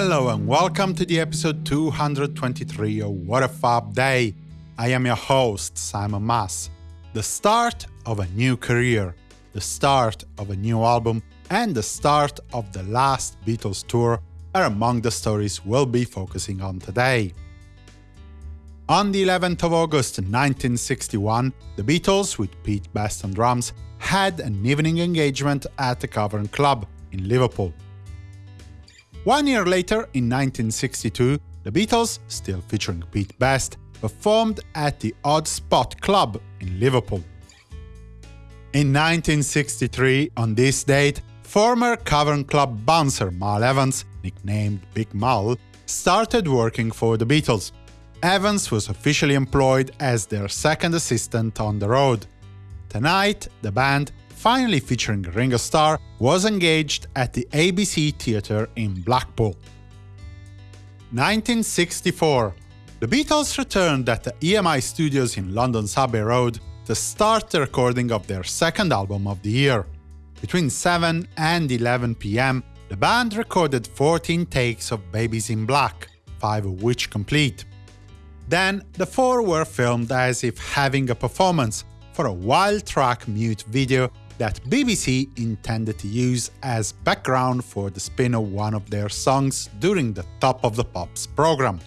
Hello and welcome to the episode 223 of What a Fab Day. I am your host, Simon Mas. The start of a new career, the start of a new album, and the start of the last Beatles tour are among the stories we'll be focusing on today. On the 11th of August 1961, the Beatles, with Pete Best on drums, had an evening engagement at the Cavern Club in Liverpool. One year later, in 1962, the Beatles, still featuring Pete Best, performed at the Odd Spot Club in Liverpool. In 1963, on this date, former Cavern Club bouncer Mal Evans, nicknamed Big Mal, started working for the Beatles. Evans was officially employed as their second assistant on the road. Tonight, the band finally featuring Ringo Starr, was engaged at the ABC Theatre in Blackpool. 1964 The Beatles returned at the EMI Studios in London's Abbey Road to start the recording of their second album of the year. Between 7 and 11 pm, the band recorded 14 takes of Baby's in Black, five of which complete. Then, the four were filmed as if having a performance for a wild track mute video that BBC intended to use as background for the spin of one of their songs during the Top of the Pops program.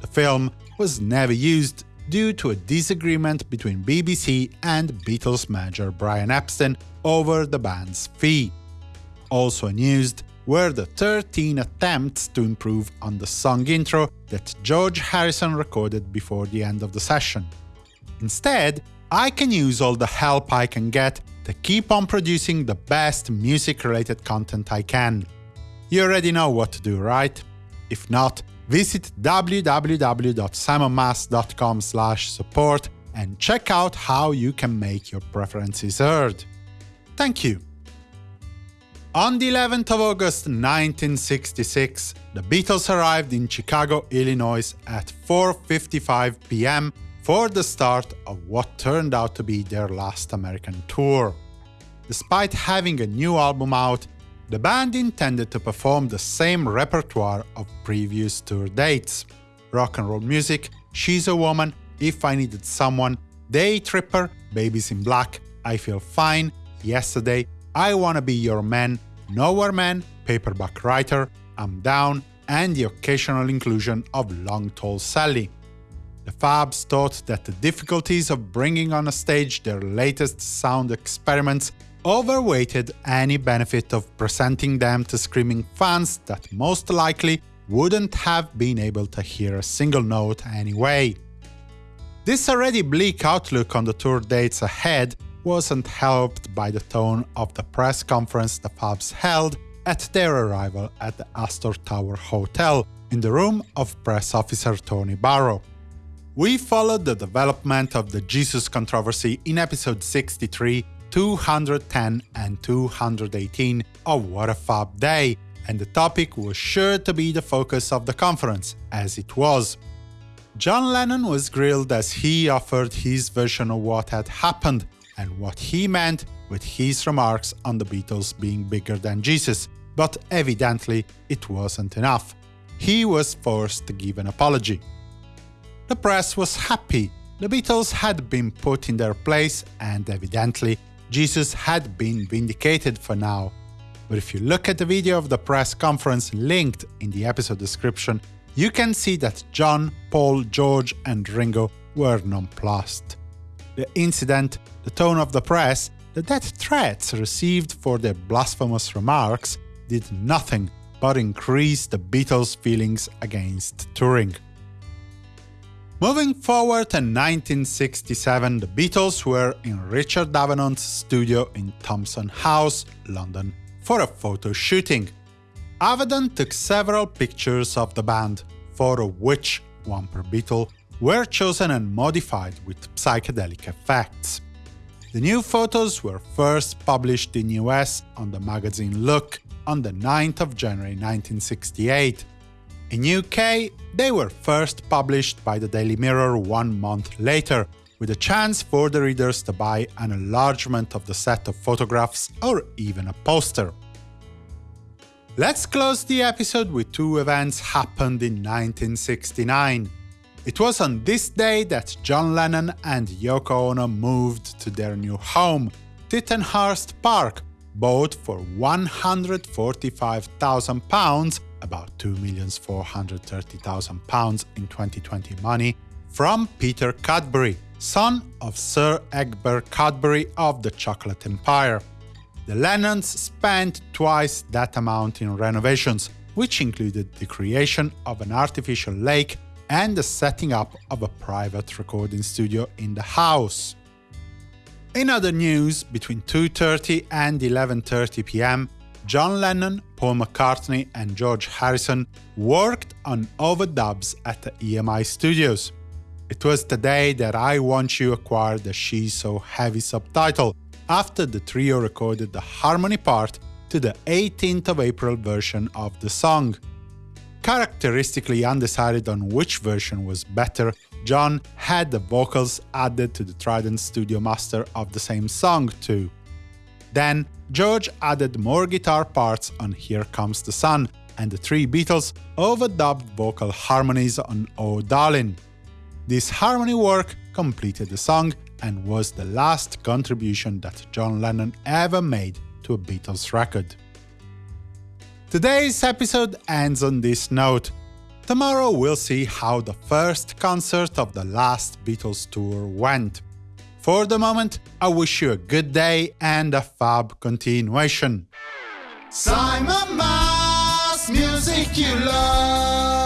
The film was never used due to a disagreement between BBC and Beatles manager Brian Epstein over the band's fee. Also unused were the 13 attempts to improve on the song intro that George Harrison recorded before the end of the session. Instead, I can use all the help I can get to keep on producing the best music-related content I can. You already know what to do, right? If not, visit www.simonmas.com support and check out how you can make your preferences heard. Thank you! On the 11th of August 1966, the Beatles arrived in Chicago, Illinois at 4.55 pm for the start of what turned out to be their last American tour. Despite having a new album out, the band intended to perform the same repertoire of previous tour dates. Rock and roll music, She's a Woman, If I Needed Someone, Day Tripper, Baby's in Black, I Feel Fine, Yesterday, I Wanna Be Your Man, Nowhere Man, Paperback Writer, I'm Down, and the occasional inclusion of Long Tall Sally. The Fabs thought that the difficulties of bringing on a stage their latest sound experiments overweighted any benefit of presenting them to screaming fans that most likely wouldn't have been able to hear a single note anyway. This already bleak outlook on the tour dates ahead wasn't helped by the tone of the press conference the Fabs held at their arrival at the Astor Tower Hotel in the room of press officer Tony Barrow. We followed the development of the Jesus controversy in episode 63, 210 and 218 of What a Fab Day, and the topic was sure to be the focus of the conference, as it was. John Lennon was grilled as he offered his version of what had happened and what he meant with his remarks on the Beatles being bigger than Jesus, but evidently it wasn't enough. He was forced to give an apology. The press was happy. The Beatles had been put in their place, and evidently, Jesus had been vindicated for now. But if you look at the video of the press conference linked in the episode description, you can see that John, Paul, George and Ringo were nonplussed. The incident, the tone of the press, the death threats received for their blasphemous remarks did nothing but increase the Beatles' feelings against touring. Moving forward to 1967, the Beatles were in Richard Avedon's studio in Thomson House, London, for a photo shooting. Avedon took several pictures of the band, four of which, one per Beatle, were chosen and modified with psychedelic effects. The new photos were first published in the US on the magazine Look on the 9th of January 1968, in UK, they were first published by the Daily Mirror one month later, with a chance for the readers to buy an enlargement of the set of photographs or even a poster. Let's close the episode with two events happened in 1969. It was on this day that John Lennon and Yoko Ono moved to their new home, Tittenhurst Park, bought for £145,000, about £2,430,000 in 2020 money, from Peter Cadbury, son of Sir Egbert Cadbury of the Chocolate Empire. The Lennons spent twice that amount in renovations, which included the creation of an artificial lake and the setting up of a private recording studio in the house. In other news, between 2.30 and 11.30 pm, John Lennon, Paul McCartney and George Harrison worked on overdubs at the EMI studios. It was the day that I Want You acquired the She's So Heavy subtitle, after the trio recorded the harmony part to the 18th of April version of the song. Characteristically undecided on which version was better, John had the vocals added to the Trident Studio Master of the same song too. Then, George added more guitar parts on Here Comes the Sun, and the three Beatles overdubbed vocal harmonies on Oh Darling. This harmony work completed the song and was the last contribution that John Lennon ever made to a Beatles record. Today's episode ends on this note. Tomorrow we'll see how the first concert of the last Beatles tour went. For the moment, I wish you a good day and a fab continuation. Simon Mas, music you love.